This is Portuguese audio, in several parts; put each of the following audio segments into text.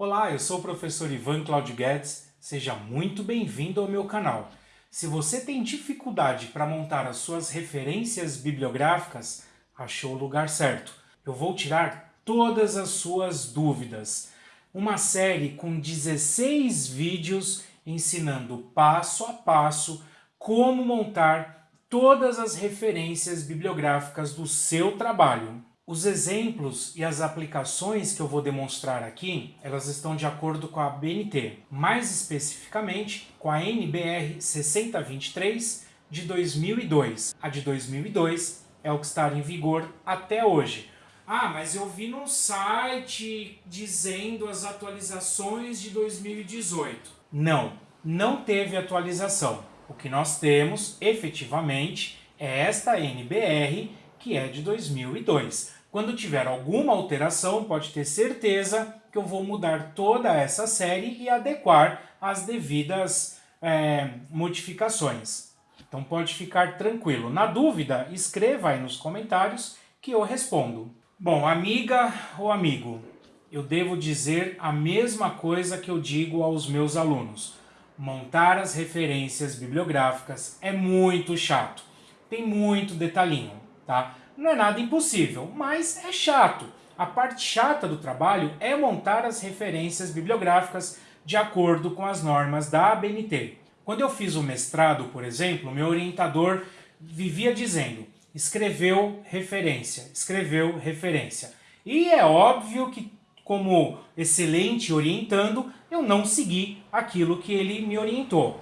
Olá, eu sou o professor Ivan Claudio Guedes, seja muito bem-vindo ao meu canal. Se você tem dificuldade para montar as suas referências bibliográficas, achou o lugar certo. Eu vou tirar todas as suas dúvidas. Uma série com 16 vídeos ensinando passo a passo como montar todas as referências bibliográficas do seu trabalho. Os exemplos e as aplicações que eu vou demonstrar aqui, elas estão de acordo com a BNT, mais especificamente com a NBR 6023 de 2002. A de 2002 é o que está em vigor até hoje. Ah, mas eu vi num site dizendo as atualizações de 2018. Não, não teve atualização. O que nós temos, efetivamente, é esta NBR, que é de 2002. Quando tiver alguma alteração, pode ter certeza que eu vou mudar toda essa série e adequar as devidas é, modificações. Então pode ficar tranquilo. Na dúvida, escreva aí nos comentários que eu respondo. Bom, amiga ou amigo, eu devo dizer a mesma coisa que eu digo aos meus alunos. Montar as referências bibliográficas é muito chato. Tem muito detalhinho, tá? Não é nada impossível, mas é chato. A parte chata do trabalho é montar as referências bibliográficas de acordo com as normas da ABNT. Quando eu fiz o mestrado, por exemplo, meu orientador vivia dizendo escreveu referência, escreveu referência. E é óbvio que, como excelente orientando, eu não segui aquilo que ele me orientou.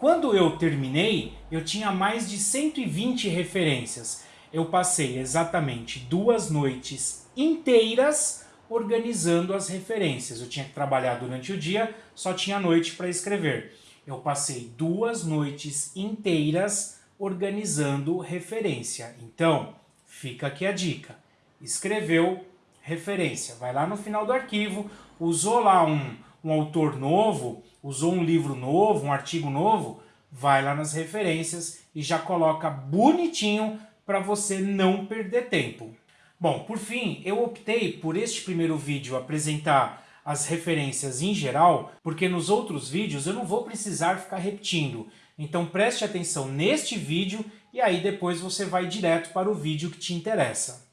Quando eu terminei, eu tinha mais de 120 referências eu passei exatamente duas noites inteiras organizando as referências. Eu tinha que trabalhar durante o dia, só tinha noite para escrever. Eu passei duas noites inteiras organizando referência. Então, fica aqui a dica. Escreveu referência. Vai lá no final do arquivo, usou lá um, um autor novo, usou um livro novo, um artigo novo, vai lá nas referências e já coloca bonitinho para você não perder tempo. Bom, por fim, eu optei por este primeiro vídeo apresentar as referências em geral, porque nos outros vídeos eu não vou precisar ficar repetindo. Então preste atenção neste vídeo e aí depois você vai direto para o vídeo que te interessa.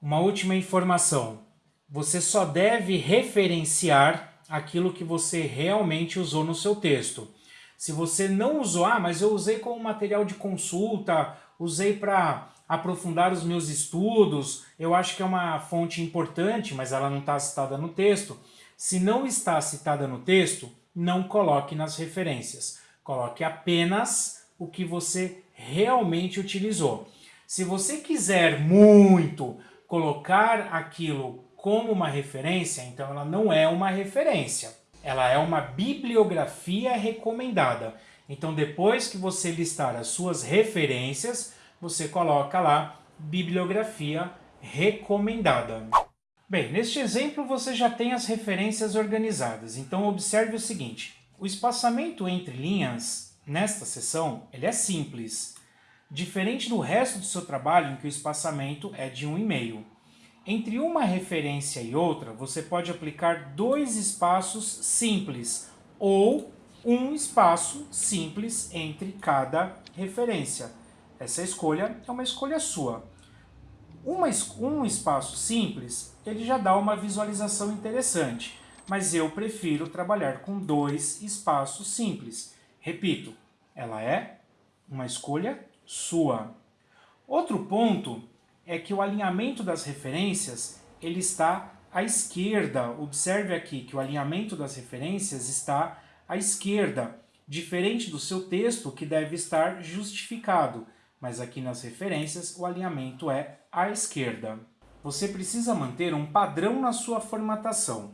Uma última informação. Você só deve referenciar aquilo que você realmente usou no seu texto. Se você não usou, ah, mas eu usei como material de consulta usei para aprofundar os meus estudos, eu acho que é uma fonte importante, mas ela não está citada no texto. Se não está citada no texto, não coloque nas referências. Coloque apenas o que você realmente utilizou. Se você quiser muito colocar aquilo como uma referência, então ela não é uma referência. Ela é uma bibliografia recomendada. Então depois que você listar as suas referências, você coloca lá bibliografia recomendada. Bem, neste exemplo você já tem as referências organizadas, então observe o seguinte, o espaçamento entre linhas nesta seção ele é simples, diferente do resto do seu trabalho em que o espaçamento é de 1,5. Entre uma referência e outra, você pode aplicar dois espaços simples ou um espaço simples entre cada referência. Essa escolha é uma escolha sua. Uma, um espaço simples, ele já dá uma visualização interessante, mas eu prefiro trabalhar com dois espaços simples. Repito, ela é uma escolha sua. Outro ponto é que o alinhamento das referências ele está à esquerda. Observe aqui que o alinhamento das referências está à esquerda, diferente do seu texto que deve estar justificado, mas aqui nas referências o alinhamento é à esquerda. Você precisa manter um padrão na sua formatação.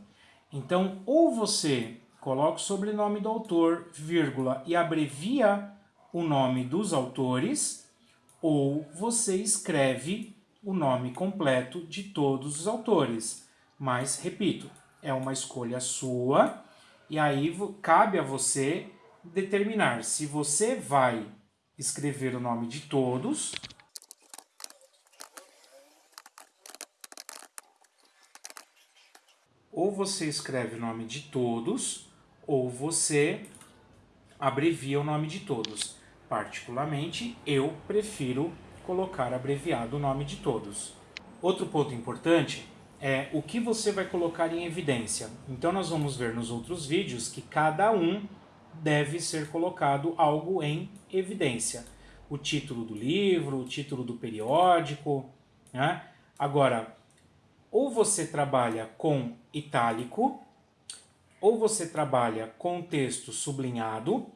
Então, ou você coloca o sobrenome do autor, vírgula, e abrevia o nome dos autores, ou você escreve o nome completo de todos os autores. Mas, repito, é uma escolha sua e aí cabe a você determinar se você vai escrever o nome de todos ou você escreve o nome de todos, ou você abrevia o nome de todos. Particularmente, eu prefiro colocar abreviado o nome de todos. Outro ponto importante é o que você vai colocar em evidência. Então nós vamos ver nos outros vídeos que cada um deve ser colocado algo em evidência. O título do livro, o título do periódico. Né? Agora, ou você trabalha com itálico, ou você trabalha com texto sublinhado,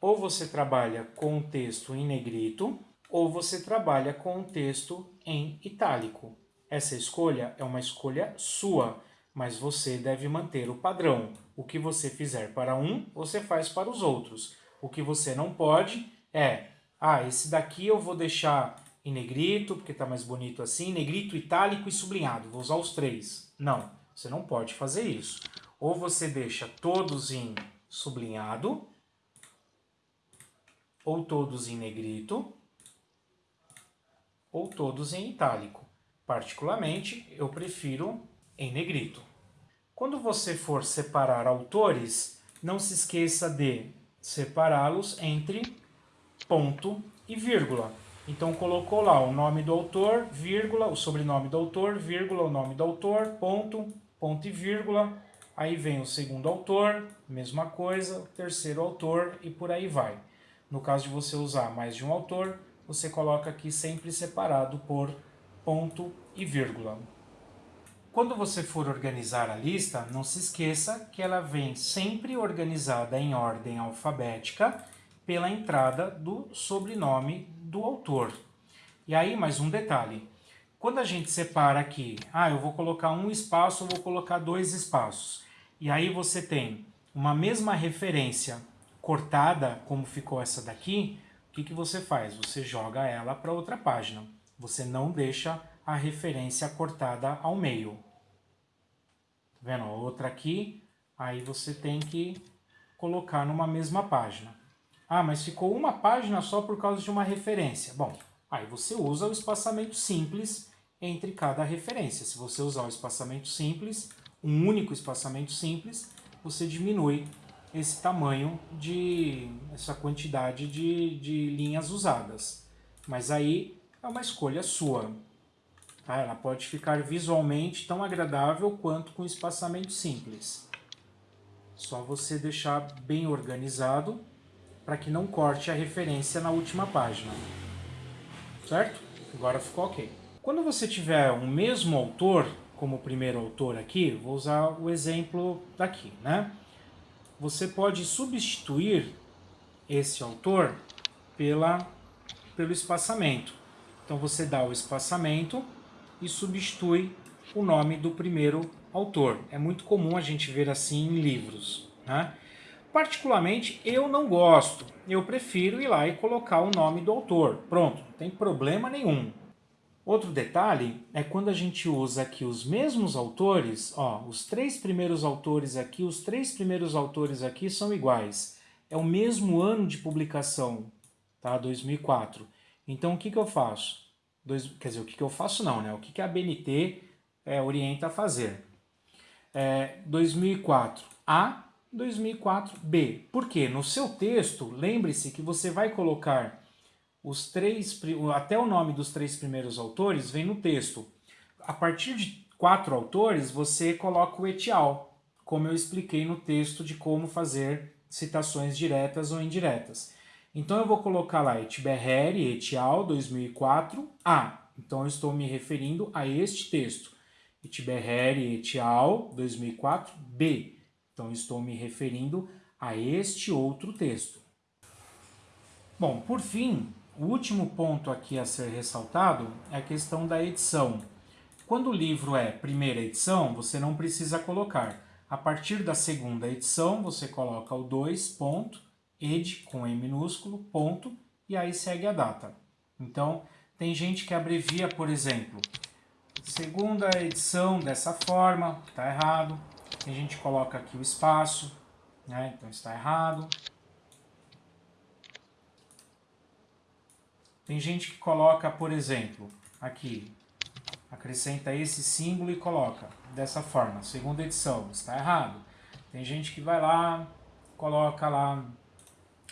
ou você trabalha com texto em negrito, ou você trabalha com texto em itálico. Essa escolha é uma escolha sua, mas você deve manter o padrão. O que você fizer para um, você faz para os outros. O que você não pode é, ah, esse daqui eu vou deixar em negrito, porque está mais bonito assim, negrito, itálico e sublinhado. Vou usar os três. Não, você não pode fazer isso. Ou você deixa todos em sublinhado, ou todos em negrito, ou todos em itálico. Particularmente, eu prefiro em negrito. Quando você for separar autores, não se esqueça de separá-los entre ponto e vírgula. Então colocou lá o nome do autor, vírgula, o sobrenome do autor, vírgula, o nome do autor, ponto, ponto e vírgula. Aí vem o segundo autor, mesma coisa, o terceiro autor e por aí vai. No caso de você usar mais de um autor, você coloca aqui sempre separado por ponto e vírgula. Quando você for organizar a lista, não se esqueça que ela vem sempre organizada em ordem alfabética pela entrada do sobrenome do autor. E aí, mais um detalhe. Quando a gente separa aqui, ah, eu vou colocar um espaço, eu vou colocar dois espaços. E aí você tem uma mesma referência cortada, como ficou essa daqui, o que, que você faz? Você joga ela para outra página. Você não deixa a referência cortada ao meio. Tá vendo? Outra aqui, aí você tem que colocar numa mesma página. Ah, mas ficou uma página só por causa de uma referência. Bom, aí você usa o espaçamento simples entre cada referência. Se você usar o espaçamento simples, um único espaçamento simples, você diminui esse tamanho de essa quantidade de, de linhas usadas. Mas aí é uma escolha sua. Tá? Ela pode ficar visualmente tão agradável quanto com espaçamento simples. Só você deixar bem organizado para que não corte a referência na última página. Certo? Agora ficou ok. Quando você tiver o mesmo autor, como primeiro autor aqui, vou usar o exemplo daqui, né? você pode substituir esse autor pela, pelo espaçamento. Então você dá o espaçamento e substitui o nome do primeiro autor. É muito comum a gente ver assim em livros. Né? Particularmente eu não gosto, eu prefiro ir lá e colocar o nome do autor. Pronto, não tem problema nenhum. Outro detalhe é quando a gente usa aqui os mesmos autores, ó, os três primeiros autores aqui, os três primeiros autores aqui são iguais. É o mesmo ano de publicação, tá? 2004. Então o que, que eu faço? Dois, quer dizer, o que, que eu faço não, né? O que, que a BNT é, orienta a fazer? É, 2004A, 2004B. Por quê? No seu texto, lembre-se que você vai colocar os três, até o nome dos três primeiros autores vem no texto. A partir de quatro autores, você coloca o etial, como eu expliquei no texto de como fazer citações diretas ou indiretas. Então eu vou colocar lá Etberheri, etial 2004, A. Então eu estou me referindo a este texto. Etberheri, etial 2004, B. Então eu estou me referindo a este outro texto. Bom, por fim, o último ponto aqui a ser ressaltado é a questão da edição. Quando o livro é primeira edição, você não precisa colocar. A partir da segunda edição, você coloca o 2, ponto, ed, com E minúsculo, ponto, e aí segue a data. Então, tem gente que abrevia, por exemplo, segunda edição dessa forma, está errado. Tem gente que coloca aqui o espaço, né? então está errado. Tem gente que coloca, por exemplo, aqui, acrescenta esse símbolo e coloca dessa forma, segunda edição, está errado. Tem gente que vai lá, coloca lá,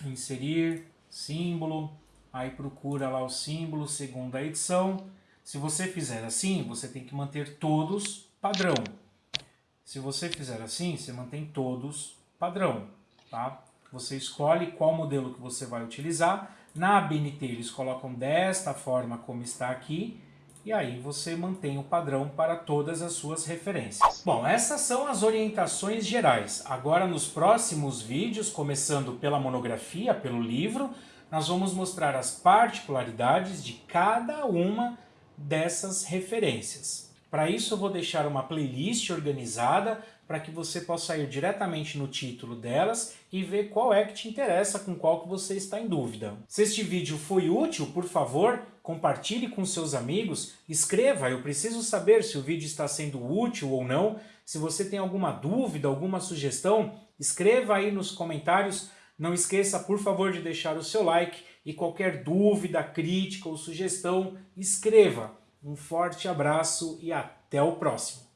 inserir, símbolo, aí procura lá o símbolo, segunda edição. Se você fizer assim, você tem que manter todos padrão. Se você fizer assim, você mantém todos padrão, tá? Você escolhe qual modelo que você vai utilizar. Na ABNT eles colocam desta forma como está aqui, e aí você mantém o padrão para todas as suas referências. Bom, essas são as orientações gerais. Agora nos próximos vídeos, começando pela monografia, pelo livro, nós vamos mostrar as particularidades de cada uma dessas referências. Para isso eu vou deixar uma playlist organizada para que você possa ir diretamente no título delas e ver qual é que te interessa, com qual que você está em dúvida. Se este vídeo foi útil, por favor, compartilhe com seus amigos, escreva, eu preciso saber se o vídeo está sendo útil ou não. Se você tem alguma dúvida, alguma sugestão, escreva aí nos comentários. Não esqueça, por favor, de deixar o seu like e qualquer dúvida, crítica ou sugestão, escreva. Um forte abraço e até o próximo.